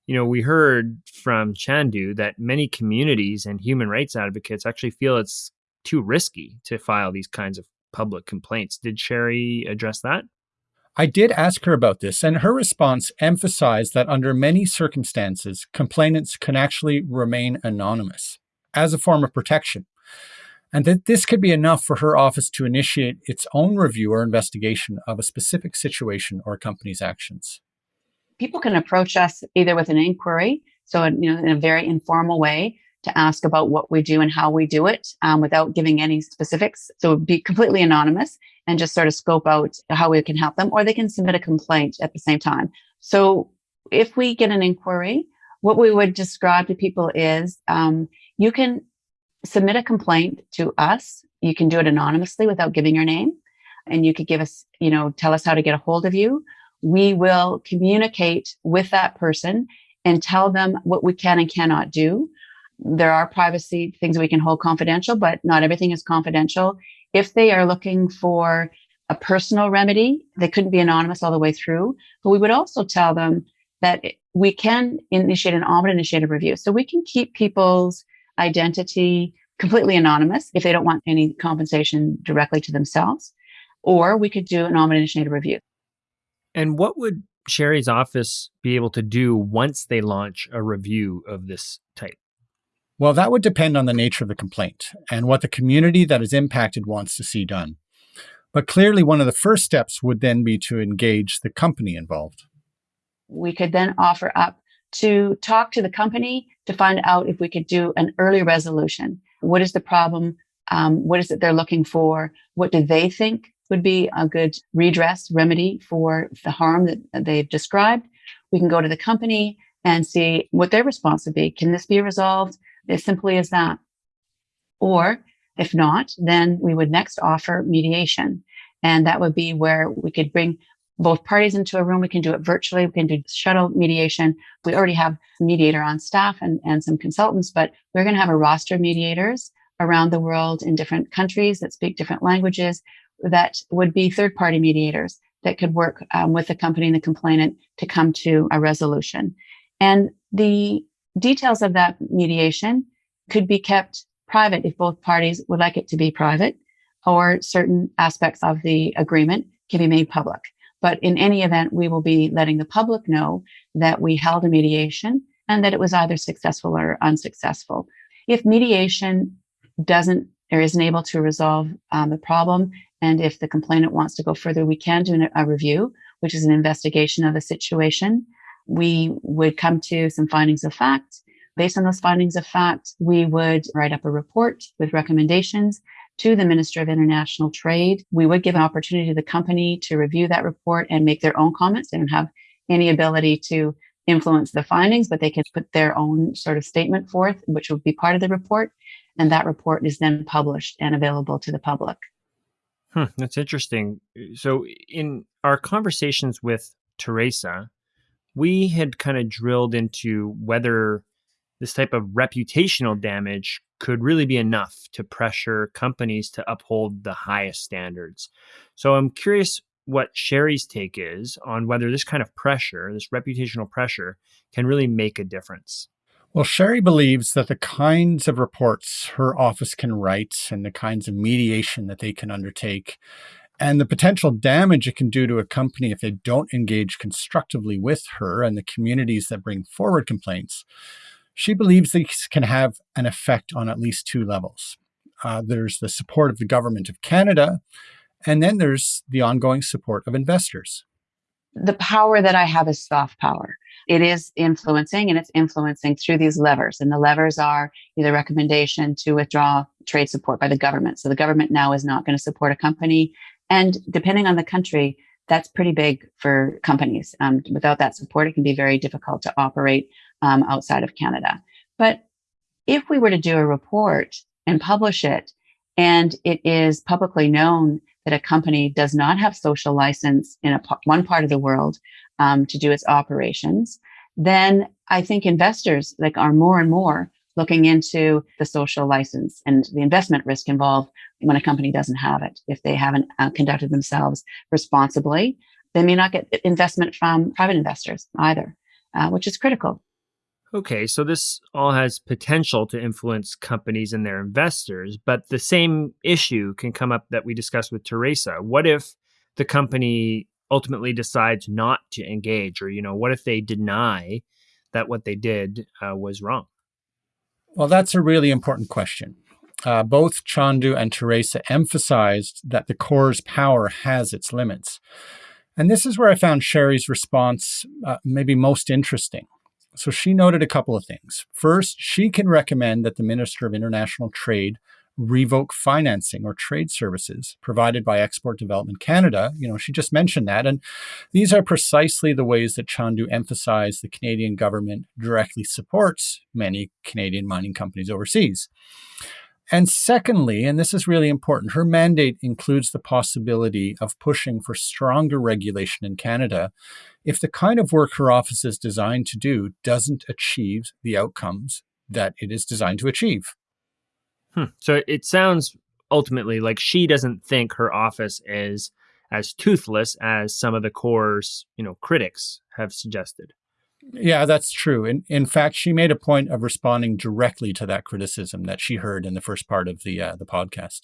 you know, we heard from Chandu that many communities and human rights advocates actually feel it's too risky to file these kinds of public complaints. Did Sherry address that? I did ask her about this, and her response emphasized that under many circumstances, complainants can actually remain anonymous as a form of protection, and that this could be enough for her office to initiate its own review or investigation of a specific situation or company's actions. People can approach us either with an inquiry, so you know, in a very informal way, to ask about what we do and how we do it um, without giving any specifics. So be completely anonymous and just sort of scope out how we can help them, or they can submit a complaint at the same time. So if we get an inquiry, what we would describe to people is um, you can submit a complaint to us. You can do it anonymously without giving your name. And you could give us, you know, tell us how to get a hold of you. We will communicate with that person and tell them what we can and cannot do. There are privacy things we can hold confidential, but not everything is confidential. If they are looking for a personal remedy, they couldn't be anonymous all the way through. But we would also tell them that we can initiate an ombudsman initiative review. So we can keep people's identity completely anonymous if they don't want any compensation directly to themselves. Or we could do an ombudsman initiative review. And what would Sherry's office be able to do once they launch a review of this type? Well, that would depend on the nature of the complaint and what the community that is impacted wants to see done. But clearly, one of the first steps would then be to engage the company involved. We could then offer up to talk to the company to find out if we could do an early resolution. What is the problem? Um, what is it they're looking for? What do they think would be a good redress remedy for the harm that they've described? We can go to the company and see what their response would be. Can this be resolved as simply as that? Or if not, then we would next offer mediation. And that would be where we could bring both parties into a room. We can do it virtually. We can do shuttle mediation. We already have a mediator on staff and, and some consultants, but we're going to have a roster of mediators around the world in different countries that speak different languages that would be third party mediators that could work um, with the company and the complainant to come to a resolution. And the details of that mediation could be kept private if both parties would like it to be private, or certain aspects of the agreement can be made public. But in any event, we will be letting the public know that we held a mediation and that it was either successful or unsuccessful. If mediation doesn't or isn't able to resolve um, the problem, and if the complainant wants to go further, we can do a review, which is an investigation of the situation. We would come to some findings of fact Based on those findings of fact, we would write up a report with recommendations to the Minister of International Trade. We would give an opportunity to the company to review that report and make their own comments. They don't have any ability to influence the findings, but they can put their own sort of statement forth, which would be part of the report. And that report is then published and available to the public. Hmm, that's interesting. So, in our conversations with Teresa, we had kind of drilled into whether this type of reputational damage could really be enough to pressure companies to uphold the highest standards. So I'm curious what Sherry's take is on whether this kind of pressure, this reputational pressure, can really make a difference. Well, Sherry believes that the kinds of reports her office can write and the kinds of mediation that they can undertake and the potential damage it can do to a company if they don't engage constructively with her and the communities that bring forward complaints she believes these can have an effect on at least two levels. Uh, there's the support of the government of Canada, and then there's the ongoing support of investors. The power that I have is soft power. It is influencing and it's influencing through these levers. And the levers are either recommendation to withdraw trade support by the government. So the government now is not going to support a company. And depending on the country, that's pretty big for companies. Um, without that support, it can be very difficult to operate um, outside of Canada. But if we were to do a report and publish it, and it is publicly known that a company does not have social license in a, one part of the world um, to do its operations, then I think investors like are more and more looking into the social license and the investment risk involved when a company doesn't have it. If they haven't uh, conducted themselves responsibly, they may not get investment from private investors either, uh, which is critical. Okay, so this all has potential to influence companies and their investors, but the same issue can come up that we discussed with Teresa. What if the company ultimately decides not to engage, or you know, what if they deny that what they did uh, was wrong? Well, that's a really important question. Uh, both Chandu and Teresa emphasized that the CORE's power has its limits. And this is where I found Sherry's response uh, maybe most interesting. So she noted a couple of things. First, she can recommend that the Minister of International Trade revoke financing or trade services provided by Export Development Canada. You know, she just mentioned that. And these are precisely the ways that Chandu emphasized the Canadian government directly supports many Canadian mining companies overseas. And secondly, and this is really important, her mandate includes the possibility of pushing for stronger regulation in Canada if the kind of work her office is designed to do doesn't achieve the outcomes that it is designed to achieve. Hmm. So it sounds ultimately like she doesn't think her office is as toothless as some of the core's, you know critics have suggested. Yeah, that's true. In, in fact, she made a point of responding directly to that criticism that she heard in the first part of the uh, the podcast.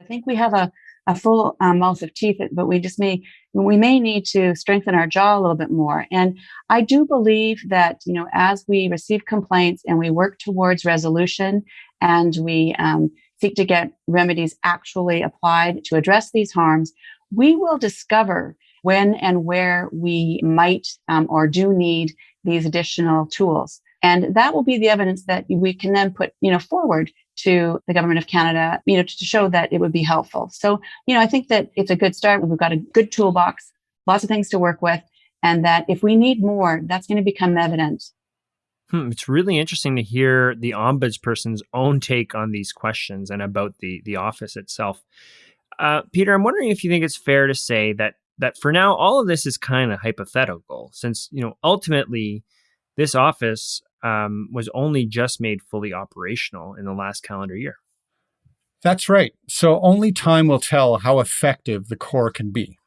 I think we have a, a full um, mouth of teeth, but we just may we may need to strengthen our jaw a little bit more. And I do believe that you know as we receive complaints and we work towards resolution and we um, seek to get remedies actually applied to address these harms, we will discover when and where we might um, or do need these additional tools. And that will be the evidence that we can then put, you know, forward to the government of Canada, you know, to show that it would be helpful. So, you know, I think that it's a good start. We've got a good toolbox, lots of things to work with, and that if we need more, that's going to become evident. Hmm, it's really interesting to hear the ombudsperson's own take on these questions and about the the office itself. Uh, Peter, I'm wondering if you think it's fair to say that that for now all of this is kind of hypothetical since you know ultimately this office um, was only just made fully operational in the last calendar year. That's right. So only time will tell how effective the core can be.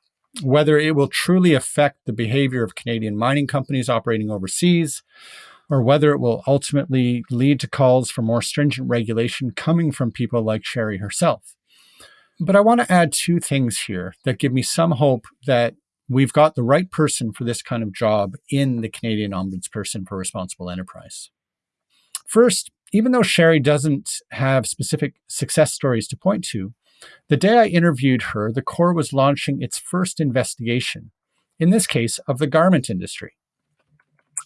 Whether it will truly affect the behavior of canadian mining companies operating overseas or whether it will ultimately lead to calls for more stringent regulation coming from people like sherry herself but I want to add two things here that give me some hope that we've got the right person for this kind of job in the Canadian Ombudsperson for Responsible Enterprise. First, even though Sherry doesn't have specific success stories to point to, the day I interviewed her, the CORE was launching its first investigation, in this case, of the garment industry.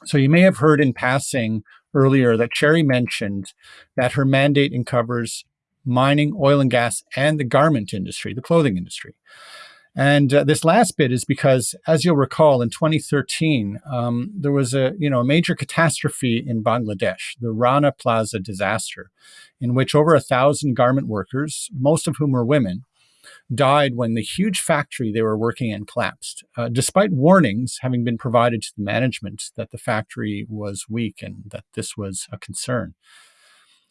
So you may have heard in passing earlier that Sherry mentioned that her mandate uncovers mining, oil and gas, and the garment industry, the clothing industry. And uh, this last bit is because, as you'll recall, in 2013, um, there was a you know a major catastrophe in Bangladesh, the Rana Plaza disaster, in which over a thousand garment workers, most of whom were women, died when the huge factory they were working in collapsed, uh, despite warnings having been provided to the management that the factory was weak and that this was a concern.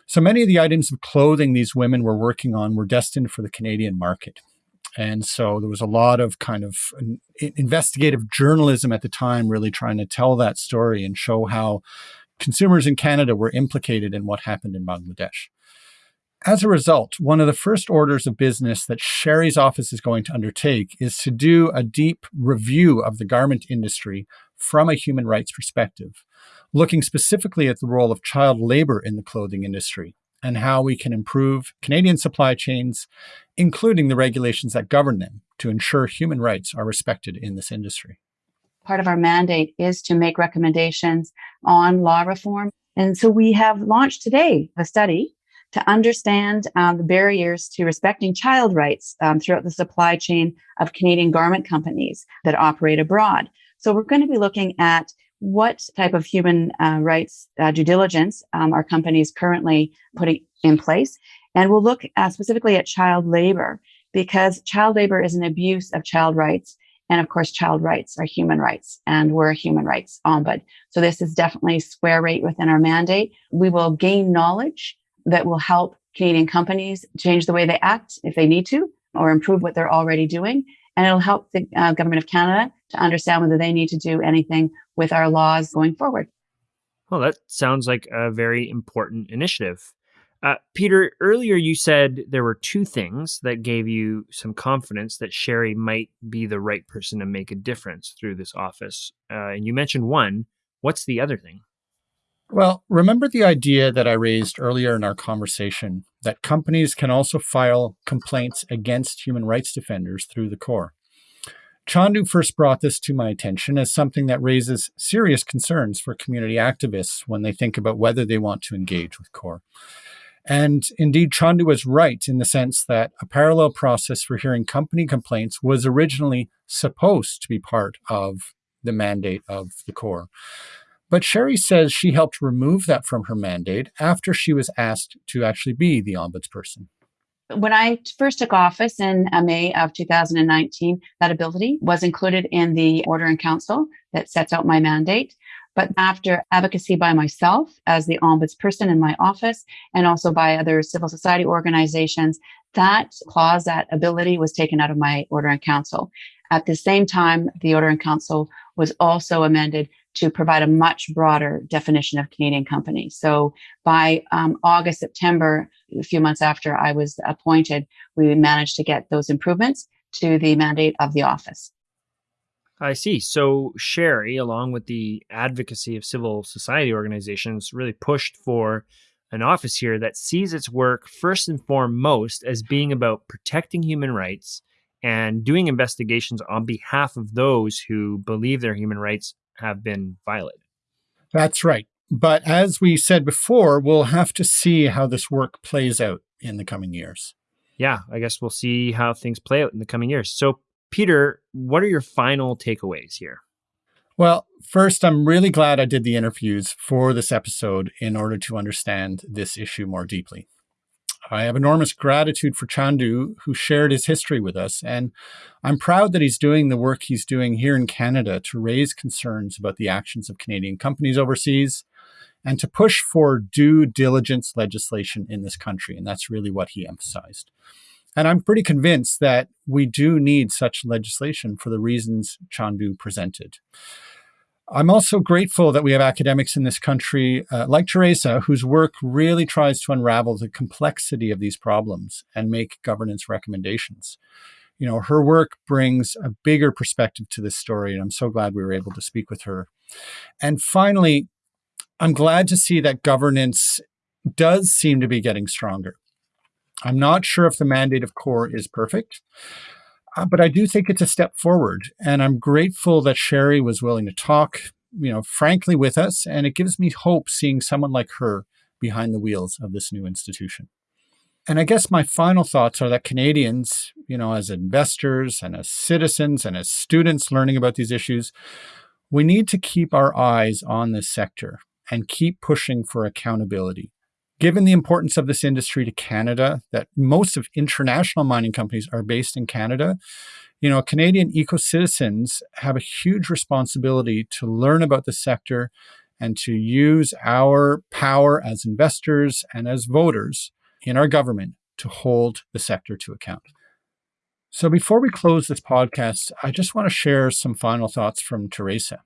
So many of the items of clothing these women were working on were destined for the Canadian market. And so there was a lot of kind of investigative journalism at the time, really trying to tell that story and show how consumers in Canada were implicated in what happened in Bangladesh. As a result, one of the first orders of business that Sherry's office is going to undertake is to do a deep review of the garment industry from a human rights perspective looking specifically at the role of child labor in the clothing industry and how we can improve Canadian supply chains, including the regulations that govern them, to ensure human rights are respected in this industry. Part of our mandate is to make recommendations on law reform. And so we have launched today a study to understand um, the barriers to respecting child rights um, throughout the supply chain of Canadian garment companies that operate abroad. So we're going to be looking at what type of human uh, rights uh, due diligence um, are companies currently putting in place? And we'll look uh, specifically at child labor because child labor is an abuse of child rights. And of course, child rights are human rights, and we're a human rights ombud. So this is definitely square rate within our mandate. We will gain knowledge that will help Canadian companies change the way they act if they need to, or improve what they're already doing. And it'll help the uh, government of Canada to understand whether they need to do anything with our laws going forward. Well, that sounds like a very important initiative. Uh, Peter, earlier you said there were two things that gave you some confidence that Sherry might be the right person to make a difference through this office. Uh, and you mentioned one. What's the other thing? Well, remember the idea that I raised earlier in our conversation that companies can also file complaints against human rights defenders through the CORE. Chandu first brought this to my attention as something that raises serious concerns for community activists when they think about whether they want to engage with CORE. And indeed, Chandu was right in the sense that a parallel process for hearing company complaints was originally supposed to be part of the mandate of the CORE. But Sherry says she helped remove that from her mandate after she was asked to actually be the ombudsperson. When I first took office in May of 2019, that ability was included in the Order in Council that sets out my mandate. But after advocacy by myself as the ombudsperson in my office and also by other civil society organizations, that clause, that ability was taken out of my Order in Council. At the same time, the Order in Council was also amended to provide a much broader definition of Canadian company. So by um, August, September, a few months after I was appointed, we managed to get those improvements to the mandate of the office. I see. So Sherry, along with the advocacy of civil society organizations, really pushed for an office here that sees its work first and foremost as being about protecting human rights and doing investigations on behalf of those who believe their human rights have been violated. That's right. But as we said before, we'll have to see how this work plays out in the coming years. Yeah, I guess we'll see how things play out in the coming years. So, Peter, what are your final takeaways here? Well, first, I'm really glad I did the interviews for this episode in order to understand this issue more deeply. I have enormous gratitude for Chandu, who shared his history with us, and I'm proud that he's doing the work he's doing here in Canada to raise concerns about the actions of Canadian companies overseas and to push for due diligence legislation in this country. And that's really what he emphasized. And I'm pretty convinced that we do need such legislation for the reasons Chandu presented. I'm also grateful that we have academics in this country uh, like Teresa, whose work really tries to unravel the complexity of these problems and make governance recommendations. You know, her work brings a bigger perspective to this story, and I'm so glad we were able to speak with her. And finally, I'm glad to see that governance does seem to be getting stronger. I'm not sure if the mandate of CORE is perfect. Uh, but I do think it's a step forward. And I'm grateful that Sherry was willing to talk, you know, frankly with us. And it gives me hope seeing someone like her behind the wheels of this new institution. And I guess my final thoughts are that Canadians, you know, as investors and as citizens and as students learning about these issues, we need to keep our eyes on this sector and keep pushing for accountability Given the importance of this industry to Canada, that most of international mining companies are based in Canada, you know, Canadian eco citizens have a huge responsibility to learn about the sector and to use our power as investors and as voters in our government to hold the sector to account. So before we close this podcast, I just want to share some final thoughts from Teresa.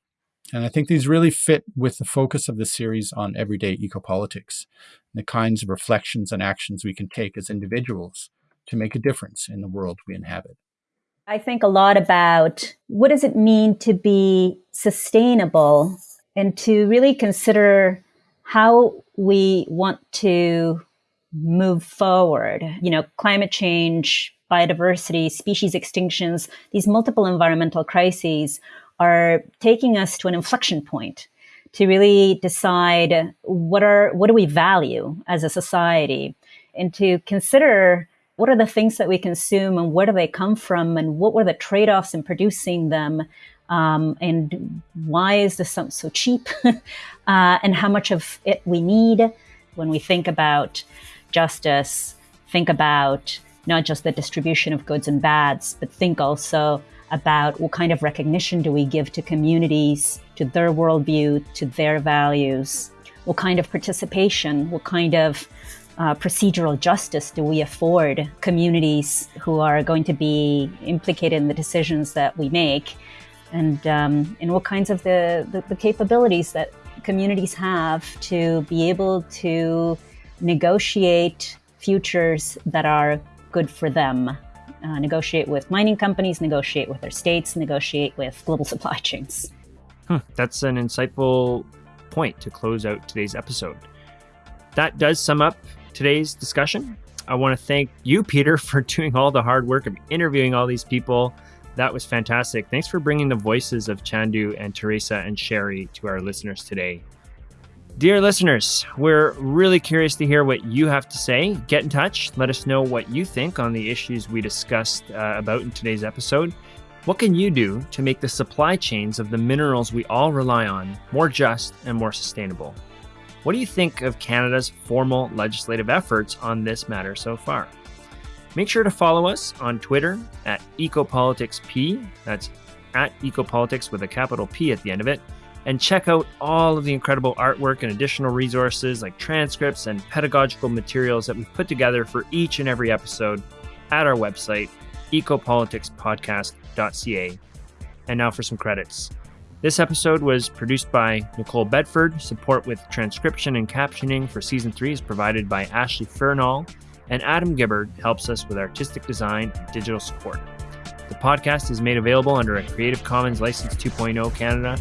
And I think these really fit with the focus of the series on everyday ecopolitics, the kinds of reflections and actions we can take as individuals to make a difference in the world we inhabit. I think a lot about what does it mean to be sustainable and to really consider how we want to move forward. You know, climate change, biodiversity, species extinctions, these multiple environmental crises are taking us to an inflection point to really decide what are what do we value as a society and to consider what are the things that we consume and where do they come from and what were the trade-offs in producing them um, and why is this so cheap uh, and how much of it we need when we think about justice think about not just the distribution of goods and bads but think also about what kind of recognition do we give to communities, to their worldview, to their values, what kind of participation, what kind of uh, procedural justice do we afford communities who are going to be implicated in the decisions that we make, and um, and what kinds of the, the, the capabilities that communities have to be able to negotiate futures that are good for them uh, negotiate with mining companies, negotiate with their states, negotiate with global supply chains. Huh, that's an insightful point to close out today's episode. That does sum up today's discussion. I want to thank you, Peter, for doing all the hard work of interviewing all these people. That was fantastic. Thanks for bringing the voices of Chandu and Teresa and Sherry to our listeners today. Dear listeners, we're really curious to hear what you have to say. Get in touch. Let us know what you think on the issues we discussed uh, about in today's episode. What can you do to make the supply chains of the minerals we all rely on more just and more sustainable? What do you think of Canada's formal legislative efforts on this matter so far? Make sure to follow us on Twitter at EcopoliticsP. That's at Ecopolitics with a capital P at the end of it. And check out all of the incredible artwork and additional resources like transcripts and pedagogical materials that we've put together for each and every episode at our website, ecopoliticspodcast.ca. And now for some credits. This episode was produced by Nicole Bedford. Support with transcription and captioning for season three is provided by Ashley Fernall, and Adam Gibbard helps us with artistic design and digital support. The podcast is made available under a Creative Commons License 2.0 Canada.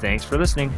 Thanks for listening.